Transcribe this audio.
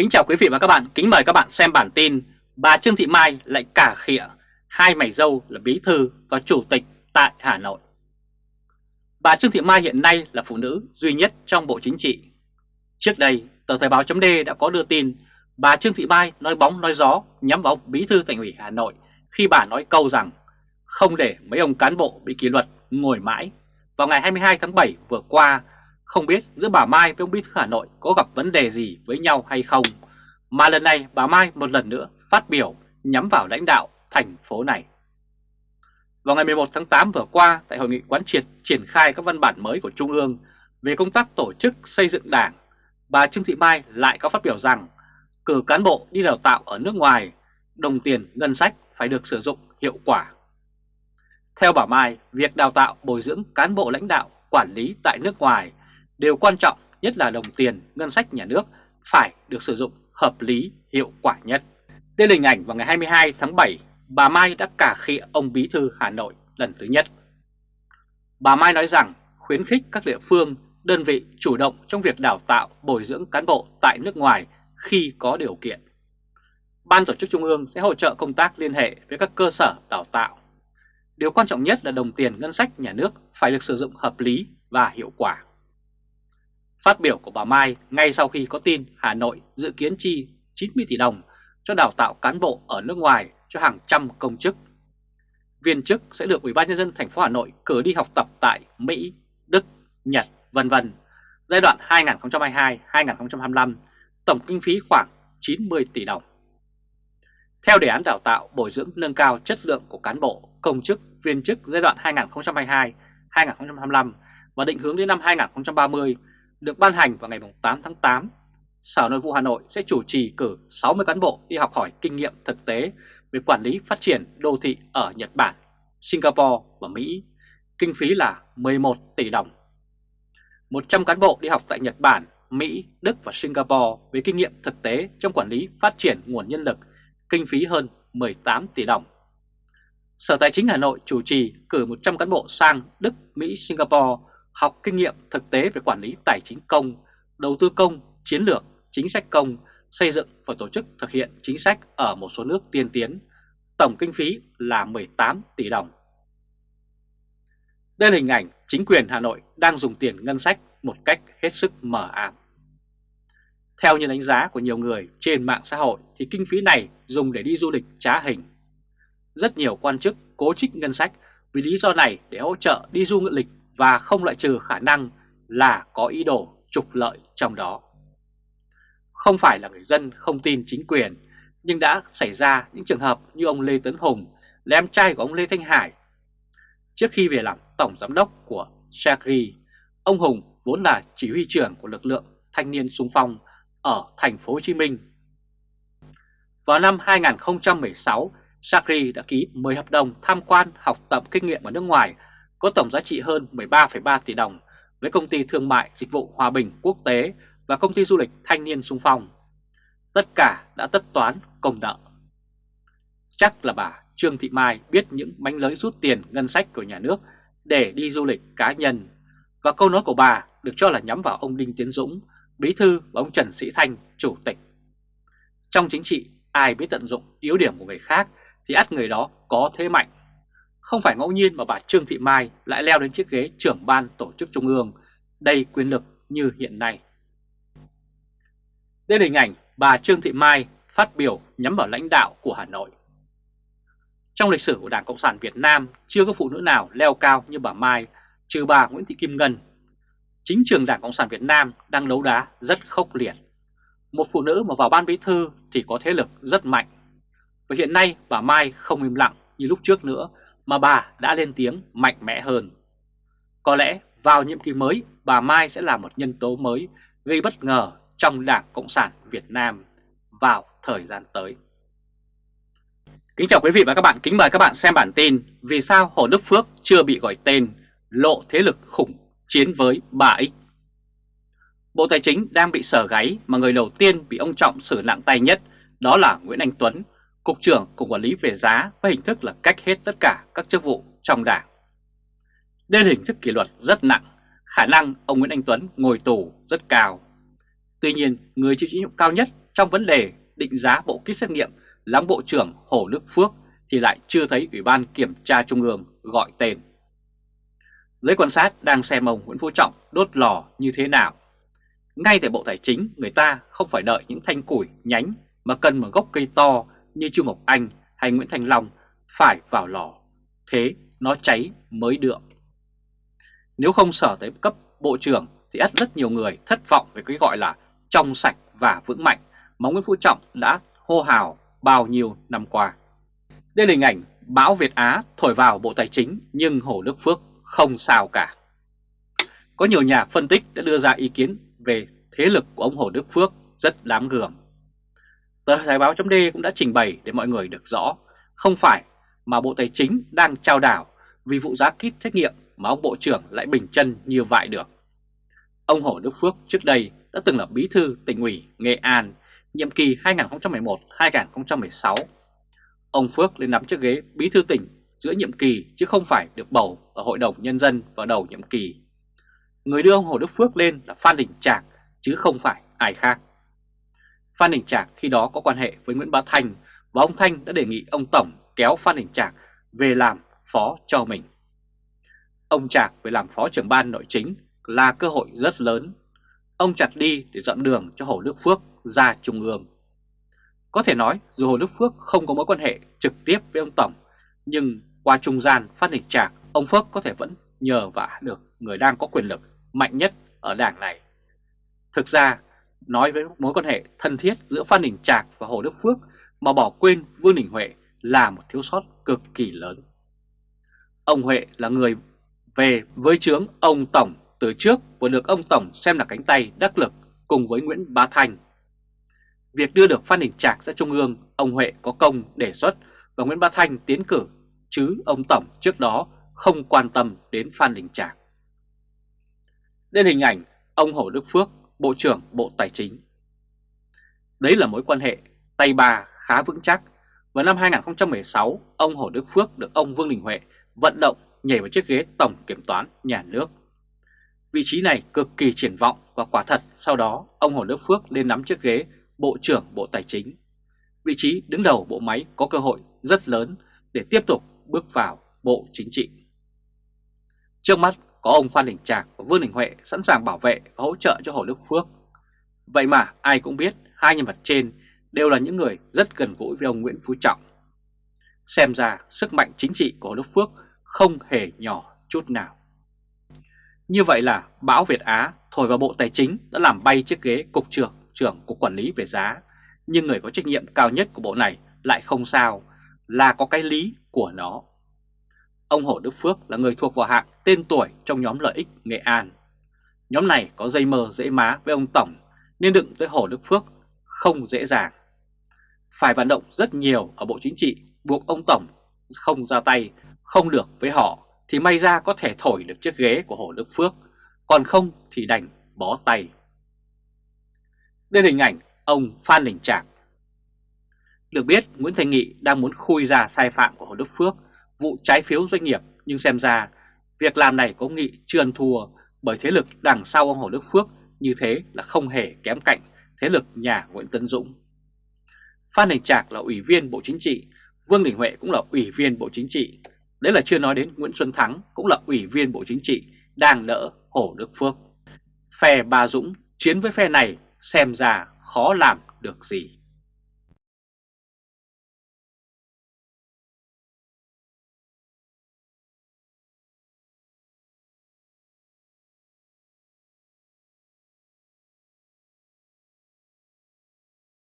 Kính chào quý vị và các bạn, kính mời các bạn xem bản tin Bà Trương Thị Mai lại cả khịa hai mảy dâu là bí thư và chủ tịch tại Hà Nội. Bà Trương Thị Mai hiện nay là phụ nữ duy nhất trong Bộ Chính trị. Trước đây, tờ Thời báo chấm đã có đưa tin bà Trương Thị Mai nói bóng nói gió nhắm vào bí thư thành ủy Hà Nội khi bà nói câu rằng không để mấy ông cán bộ bị kỷ luật ngồi mãi. Vào ngày 22 tháng 7 vừa qua, không biết giữa bà Mai với ông Bí thư Hà Nội có gặp vấn đề gì với nhau hay không, mà lần này bà Mai một lần nữa phát biểu nhắm vào lãnh đạo thành phố này. Vào ngày 11 tháng 8 vừa qua, tại hội nghị quán triệt triển khai các văn bản mới của Trung ương về công tác tổ chức xây dựng đảng, bà Trương Thị Mai lại có phát biểu rằng cử cán bộ đi đào tạo ở nước ngoài, đồng tiền ngân sách phải được sử dụng hiệu quả. Theo bà Mai, việc đào tạo bồi dưỡng cán bộ lãnh đạo quản lý tại nước ngoài Điều quan trọng nhất là đồng tiền ngân sách nhà nước phải được sử dụng hợp lý, hiệu quả nhất. Đây là hình ảnh vào ngày 22 tháng 7, bà Mai đã cả khi ông Bí thư Hà Nội lần thứ nhất. Bà Mai nói rằng khuyến khích các địa phương, đơn vị chủ động trong việc đào tạo, bồi dưỡng cán bộ tại nước ngoài khi có điều kiện. Ban tổ chức Trung ương sẽ hỗ trợ công tác liên hệ với các cơ sở đào tạo. Điều quan trọng nhất là đồng tiền ngân sách nhà nước phải được sử dụng hợp lý và hiệu quả. Phát biểu của bà Mai ngay sau khi có tin Hà Nội dự kiến chi 90 tỷ đồng cho đào tạo cán bộ ở nước ngoài cho hàng trăm công chức. Viên chức sẽ được Ủy ban nhân dân thành phố Hà Nội cử đi học tập tại Mỹ, Đức, Nhật, vân vân. Giai đoạn 2022-2025, tổng kinh phí khoảng 90 tỷ đồng. Theo đề án đào tạo bồi dưỡng nâng cao chất lượng của cán bộ, công chức, viên chức giai đoạn 2022-2025 và định hướng đến năm 2030 được ban hành vào ngày 8 tháng 8, Sở Nội vụ Hà Nội sẽ chủ trì cử 60 cán bộ đi học hỏi kinh nghiệm thực tế về quản lý phát triển đô thị ở Nhật Bản, Singapore và Mỹ, kinh phí là 11 tỷ đồng. 100 cán bộ đi học tại Nhật Bản, Mỹ, Đức và Singapore với kinh nghiệm thực tế trong quản lý phát triển nguồn nhân lực, kinh phí hơn 18 tỷ đồng. Sở Tài chính Hà Nội chủ trì cử 100 cán bộ sang Đức, Mỹ, Singapore học kinh nghiệm thực tế về quản lý tài chính công, đầu tư công, chiến lược, chính sách công, xây dựng và tổ chức thực hiện chính sách ở một số nước tiên tiến. Tổng kinh phí là 18 tỷ đồng. Đây là hình ảnh chính quyền Hà Nội đang dùng tiền ngân sách một cách hết sức mờ ám. Theo như đánh giá của nhiều người trên mạng xã hội thì kinh phí này dùng để đi du lịch trá hình. Rất nhiều quan chức cố trích ngân sách vì lý do này để hỗ trợ đi du lịch và không loại trừ khả năng là có ý đồ trục lợi trong đó. Không phải là người dân không tin chính quyền, nhưng đã xảy ra những trường hợp như ông Lê Tấn Hùng là em trai của ông Lê Thanh Hải. Trước khi về làm tổng giám đốc của Shagri, ông Hùng vốn là chỉ huy trưởng của lực lượng thanh niên sung phong ở thành phố Hồ Chí Minh. Vào năm 2016, Shagri đã ký 10 hợp đồng tham quan học tập kinh nghiệm ở nước ngoài có tổng giá trị hơn 13,3 tỷ đồng với công ty thương mại dịch vụ Hòa Bình Quốc tế và công ty du lịch Thanh niên Sung Phong. Tất cả đã tất toán công nợ. Chắc là bà Trương Thị Mai biết những mánh lới rút tiền ngân sách của nhà nước để đi du lịch cá nhân. Và câu nói của bà được cho là nhắm vào ông Đinh Tiến Dũng, Bí Thư và ông Trần Sĩ Thanh, Chủ tịch. Trong chính trị, ai biết tận dụng yếu điểm của người khác thì ắt người đó có thế mạnh không phải ngẫu nhiên mà bà Trương Thị Mai lại leo đến chiếc ghế trưởng ban tổ chức trung ương đầy quyền lực như hiện nay. Đây là hình ảnh bà Trương Thị Mai phát biểu nhắm vào lãnh đạo của Hà Nội. Trong lịch sử của Đảng Cộng sản Việt Nam, chưa có phụ nữ nào leo cao như bà Mai, trừ bà Nguyễn Thị Kim Ngân. Chính trường Đảng Cộng sản Việt Nam đang đấu đá rất khốc liệt. Một phụ nữ mà vào ban bí thư thì có thế lực rất mạnh. Và hiện nay bà Mai không im lặng như lúc trước nữa mà bà đã lên tiếng mạnh mẽ hơn. Có lẽ vào nhiệm kỳ mới, bà Mai sẽ là một nhân tố mới gây bất ngờ trong Đảng Cộng sản Việt Nam vào thời gian tới. Kính chào quý vị và các bạn, kính mời các bạn xem bản tin Vì sao Hồ Đức Phước chưa bị gọi tên lộ thế lực khủng chiến với bà X Bộ Tài chính đang bị sở gáy mà người đầu tiên bị ông Trọng xử nặng tay nhất đó là Nguyễn Anh Tuấn Cục trưởng Cục Quản lý về giá với hình thức là cách hết tất cả các chức vụ trong đảng. Đây là hình thức kỷ luật rất nặng, khả năng ông Nguyễn Anh Tuấn ngồi tù rất cao. Tuy nhiên, người chịu trách nhiệm cao nhất trong vấn đề định giá bộ kit xét nghiệm là Bộ trưởng Hồ Đức Phước thì lại chưa thấy Ủy ban Kiểm tra Trung ương gọi tên. Giới quan sát đang xem ông Nguyễn Phú Trọng đốt lò như thế nào. Ngay tại Bộ Tài chính người ta không phải đợi những thanh củi nhánh mà cần một gốc cây to như Chu Ngọc Anh hay Nguyễn Thành Long phải vào lò. Thế nó cháy mới được. Nếu không sở tới cấp Bộ trưởng thì ắt rất nhiều người thất vọng về cái gọi là trong sạch và vững mạnh mà Nguyễn Phú Trọng đã hô hào bao nhiêu năm qua. Đây là hình ảnh bão Việt Á thổi vào Bộ Tài chính nhưng Hồ Đức Phước không sao cả. Có nhiều nhà phân tích đã đưa ra ý kiến về thế lực của ông Hồ Đức Phước rất đáng gường. Tờ Thời báo chấm cũng đã trình bày để mọi người được rõ, không phải mà Bộ Tài chính đang trao đảo vì vụ giá kit xét nghiệm mà ông Bộ trưởng lại bình chân như vậy được. Ông Hồ Đức Phước trước đây đã từng là bí thư tỉnh ủy Nghệ An nhiệm kỳ 2011-2016. Ông Phước lên nắm chiếc ghế bí thư tỉnh giữa nhiệm kỳ chứ không phải được bầu ở Hội đồng Nhân dân vào đầu nhiệm kỳ. Người đưa ông Hồ Đức Phước lên là Phan Đình Trạc chứ không phải ai khác. Phan Đình Trạc khi đó có quan hệ với Nguyễn Bá Thanh và ông Thanh đã đề nghị ông Tổng kéo Phan Đình Trạc về làm phó cho mình. Ông Trạc về làm phó trưởng ban nội chính là cơ hội rất lớn. Ông chặt đi để dọn đường cho Hồ Đức Phước ra Trung ương. Có thể nói dù Hồ Đức Phước không có mối quan hệ trực tiếp với ông Tổng, nhưng qua trung gian Phan Đình trạc, ông Phước có thể vẫn nhờ vả được người đang có quyền lực mạnh nhất ở đảng này. Thực ra, nói với mối quan hệ thân thiết giữa Phan Đình Trạc và Hồ Đức Phước mà bỏ quên Vương Đình Huệ là một thiếu sót cực kỳ lớn. Ông Huệ là người về với chướng ông Tổng từ trước và được ông Tổng xem là cánh tay đắc lực cùng với Nguyễn Bá Thành. Việc đưa được Phan Đình Trạc ra Trung ương, ông Huệ có công đề xuất và Nguyễn Bá Thanh tiến cử, chứ ông Tổng trước đó không quan tâm đến Phan Đình Trạc. Đây hình ảnh ông Hồ Đức Phước, Bộ trưởng Bộ Tài chính. Đấy là mối quan hệ tay bà khá vững chắc. Vào năm 2016, ông Hồ Đức Phước được ông Vương Đình Huệ vận động nhảy vào chiếc ghế Tổng Kiểm toán Nhà nước. Vị trí này cực kỳ triển vọng và quả thật sau đó ông Hồ Đức Phước lên nắm chiếc ghế Bộ trưởng Bộ Tài chính. Vị trí đứng đầu bộ máy có cơ hội rất lớn để tiếp tục bước vào Bộ Chính trị. Trước mắt có ông Phan Đình Trạc và Vương Đình Huệ sẵn sàng bảo vệ và hỗ trợ cho Hồ Đức Phước. Vậy mà ai cũng biết hai nhân vật trên đều là những người rất gần gũi với ông Nguyễn Phú Trọng. Xem ra sức mạnh chính trị của Hồ Đức Phước không hề nhỏ chút nào. Như vậy là bão Việt Á thổi vào Bộ Tài chính đã làm bay chiếc ghế Cục trưởng trưởng Cục Quản lý về giá, nhưng người có trách nhiệm cao nhất của bộ này lại không sao, là có cái lý của nó. Ông Hồ Đức Phước là người thuộc vào hạng tên tuổi trong nhóm lợi ích Nghệ An. Nhóm này có dây mờ dễ má với ông Tổng nên đựng tới Hồ Đức Phước không dễ dàng. Phải vận động rất nhiều ở Bộ Chính trị buộc ông Tổng không ra tay, không được với họ thì may ra có thể thổi được chiếc ghế của Hồ Đức Phước, còn không thì đành bó tay. Đây là hình ảnh ông Phan Đình Trạc. Được biết Nguyễn Thành Nghị đang muốn khui ra sai phạm của Hồ Đức Phước vụ trái phiếu doanh nghiệp nhưng xem ra việc làm này của ông Nghị chưa ăn thua bởi thế lực đằng sau ông Hồ Đức Phước như thế là không hề kém cạnh thế lực nhà Nguyễn Tấn Dũng. Phan Đình Trạc là ủy viên Bộ Chính trị, Vương Đình Huệ cũng là ủy viên Bộ Chính trị. Đấy là chưa nói đến Nguyễn Xuân Thắng cũng là ủy viên Bộ Chính trị đang đỡ Hồ Đức Phước. Phe Bà Dũng chiến với phe này xem ra khó làm được gì.